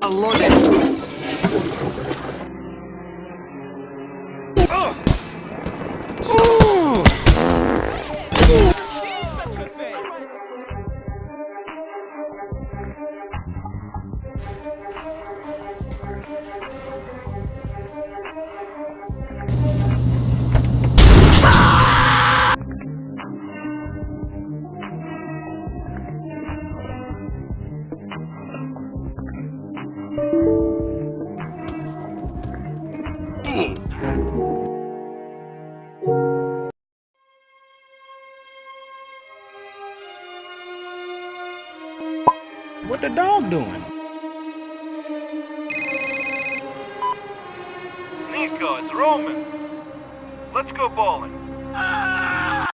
Unloaded. Ugh! What the dog doing? Nico, it's Roman. Let's go bowling. Ah!